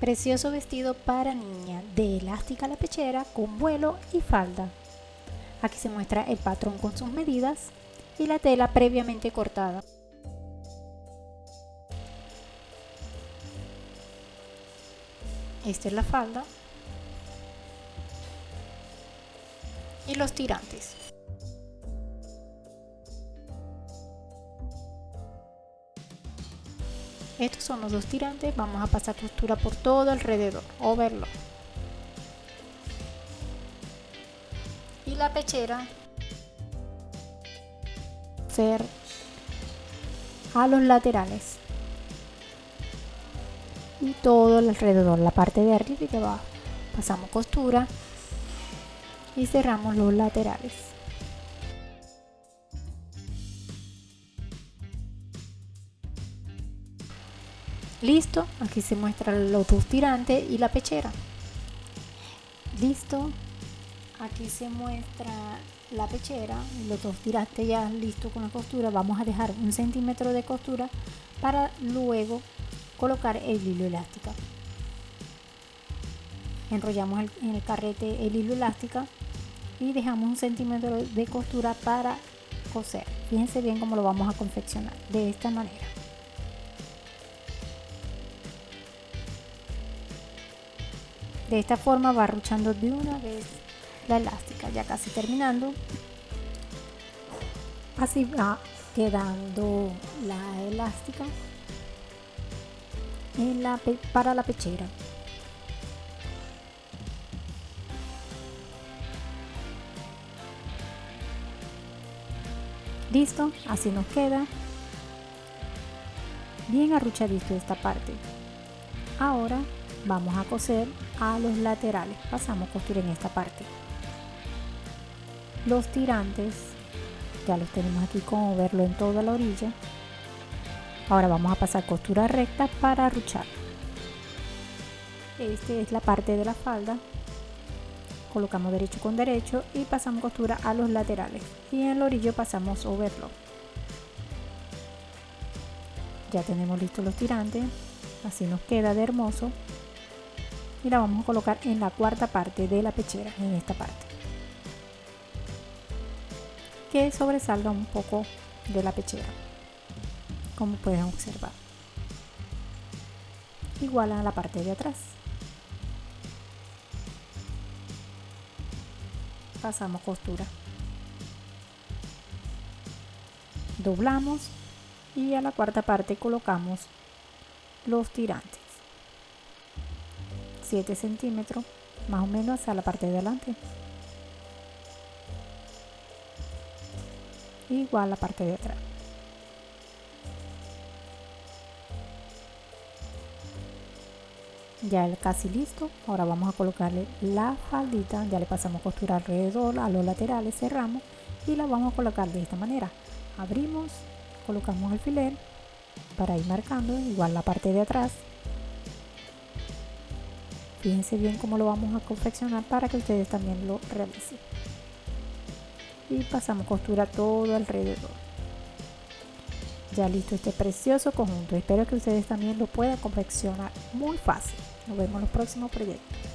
Precioso vestido para niña de elástica la pechera con vuelo y falda. Aquí se muestra el patrón con sus medidas y la tela previamente cortada. Esta es la falda y los tirantes. Estos son los dos tirantes, vamos a pasar costura por todo alrededor, overlock. Y la pechera ser a los laterales y todo alrededor, la parte de arriba y de abajo. Pasamos costura y cerramos los laterales. Listo, aquí se muestran los dos tirantes y la pechera. Listo, aquí se muestra la pechera, los dos tirantes ya listo con la costura. Vamos a dejar un centímetro de costura para luego colocar el hilo elástico. Enrollamos en el carrete el hilo elástico y dejamos un centímetro de costura para coser. Fíjense bien cómo lo vamos a confeccionar de esta manera. De esta forma va arruchando de una vez la elástica, ya casi terminando. Así va quedando la elástica en la, para la pechera. Listo, así nos queda. Bien arruchadito esta parte. Ahora vamos a coser a los laterales. Pasamos costura en esta parte. Los tirantes ya los tenemos aquí como verlo en toda la orilla Ahora vamos a pasar costura recta para arruchar. Esta es la parte de la falda. Colocamos derecho con derecho y pasamos costura a los laterales. Y en el orillo pasamos overlock. Ya tenemos listos los tirantes. Así nos queda de hermoso. Y la vamos a colocar en la cuarta parte de la pechera, en esta parte. Que sobresalga un poco de la pechera como pueden observar. Igual a la parte de atrás. Pasamos costura. Doblamos y a la cuarta parte colocamos los tirantes 7 centímetros más o menos a la parte de adelante. Igual la parte de atrás. Ya el casi listo. Ahora vamos a colocarle la faldita. Ya le pasamos costura alrededor a los laterales cerramos y la vamos a colocar de esta manera. Abrimos colocamos el alfiler para ir marcando igual la parte de atrás fíjense bien cómo lo vamos a confeccionar para que ustedes también lo realicen. Y pasamos costura todo alrededor. Ya listo este precioso conjunto. Espero que ustedes también lo puedan confeccionar muy fácil. Nos vemos en los próximos proyectos.